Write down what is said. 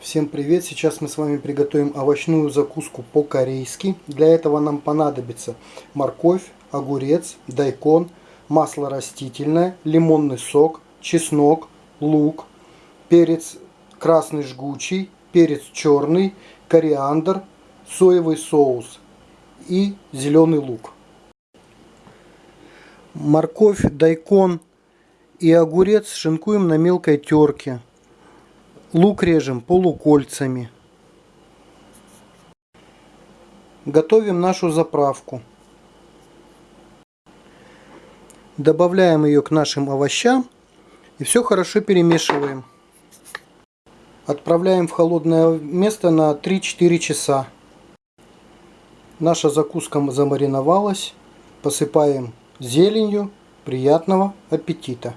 Всем привет! Сейчас мы с вами приготовим овощную закуску по-корейски. Для этого нам понадобится морковь, огурец, дайкон, масло растительное, лимонный сок, чеснок, лук, перец красный жгучий, перец черный, кориандр, соевый соус и зеленый лук. Морковь, дайкон и огурец шинкуем на мелкой терке. Лук режем полукольцами. Готовим нашу заправку. Добавляем ее к нашим овощам и все хорошо перемешиваем. Отправляем в холодное место на 3-4 часа. Наша закуска замариновалась. Посыпаем зеленью. Приятного аппетита!